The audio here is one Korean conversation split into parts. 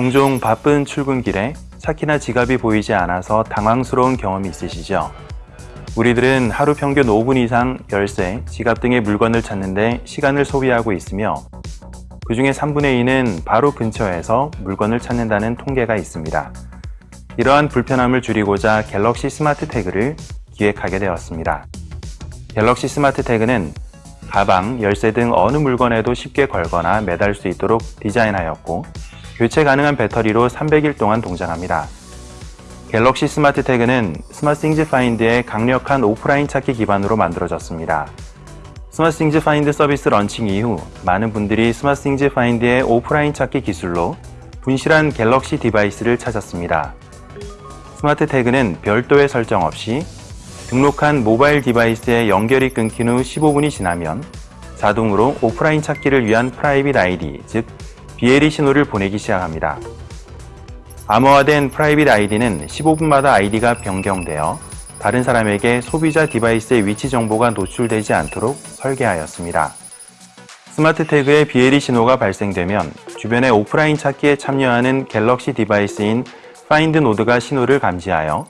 종종 바쁜 출근길에 차키나 지갑이 보이지 않아서 당황스러운 경험이 있으시죠? 우리들은 하루 평균 5분 이상 열쇠, 지갑 등의 물건을 찾는데 시간을 소비하고 있으며 그 중에 3분의 2는 바로 근처에서 물건을 찾는다는 통계가 있습니다. 이러한 불편함을 줄이고자 Galaxy SmartTag를 기획하게 되었습니다. Galaxy SmartTag는 가방, 열쇠 등 어느 물건에도 쉽게 걸거나 매달 수 있도록 디자인하였고 교체 가능한 배터리로 300일 동안 동작합니다. Galaxy SmartTag는 SmartThings Find의 강력한 오프라인 찾기 기반으로 만들어졌습니다. SmartThings Find 서비스 런칭 이후 많은 분들이 SmartThings Find의 오프라인 찾기 기술로 분실한 Galaxy device를 찾았습니다. SmartTag는 별도의 설정 없이 등록한 mobile device에 연결이 끊긴 후 15분이 지나면 자동으로 오프라인 찾기를 위한 private ID, 즉 BLE 신호를 보내기 시작합니다. 암호화된 private ID는 15분마다 아이디가 변경되어 다른 사람에게 소비자 device의 위치 정보가 노출되지 않도록 설계하였습니다. SmartTag의 BLE 신호가 발생되면 주변의 오프라인 찾기에 참여하는 Galaxy device인 Find Node가 신호를 감지하여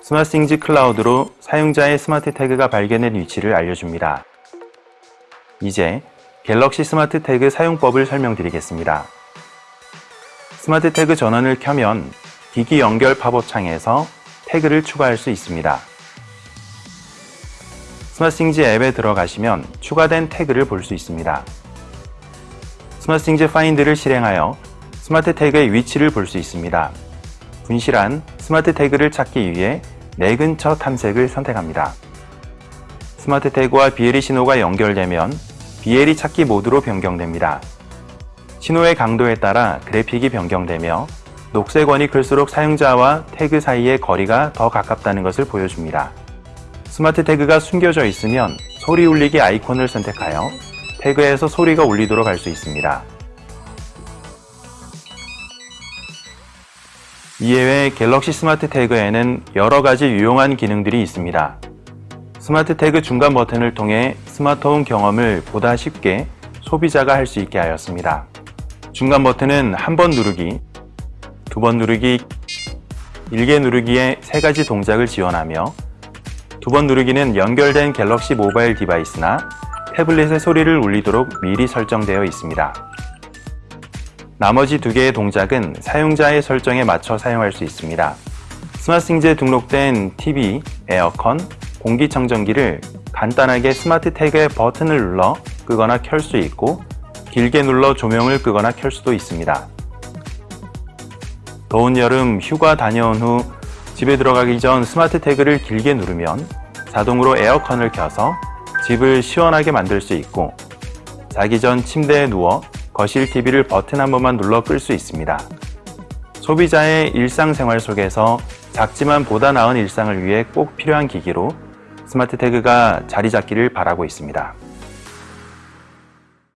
SmartThings Cloud로 사용자의 SmartTag가 발견된 위치를 알려줍니다. 이제 Galaxy SmartTag 사용법을 설명드리겠습니다. SmartTag 전원을 켜면 기기 연결 팝업 창에서 태그를 추가할 수 있습니다. SmartThings 앱에 들어가시면 추가된 태그를 볼 수 있습니다. SmartThings Find를 실행하여 SmartTag의 위치를 볼 수 있습니다. 분실한 SmartTag를 찾기 위해 내 근처 탐색을 선택합니다. SmartTag와 BLE 신호가 연결되면 BLE 찾기 모드로 변경됩니다. 신호의 강도에 따라 그래픽이 변경되며 녹색 원이 클수록 사용자와 태그 사이의 거리가 더 가깝다는 것을 보여줍니다. SmartTag가 숨겨져 있으면 소리 울리기 아이콘을 선택하여 태그에서 소리가 울리도록 할 수 있습니다. 이외에 Galaxy SmartTag에는 여러 가지 유용한 기능들이 있습니다. SmartTag 중간 버튼을 통해 smart home 경험을 보다 쉽게 소비자가 할 수 있게 하였습니다. 중간 버튼은 한 번 누르기, 두 번 누르기, 길게 누르기의 세 가지 동작을 지원하며 두 번 누르기는 연결된 Galaxy mobile device나 태블릿의 소리를 울리도록 미리 설정되어 있습니다. 나머지 두 개의 동작은 사용자의 설정에 맞춰 사용할 수 있습니다. SmartThings에 등록된 TV, 에어컨, 공기청정기를 간단하게 SmartTag의 버튼을 눌러 끄거나 켤 수 있고 길게 눌러 조명을 끄거나 켤 수도 있습니다. 더운 여름 휴가 다녀온 후 집에 들어가기 전 SmartTag를 길게 누르면 자동으로 에어컨을 켜서 집을 시원하게 만들 수 있고 자기 전 침대에 누워 거실 TV를 버튼 한 번만 눌러 끌 수 있습니다. 소비자의 일상생활 속에서 작지만 보다 나은 일상을 위해 꼭 필요한 기기로 스마트 태그가 자리 잡기를 바라고 있습니다.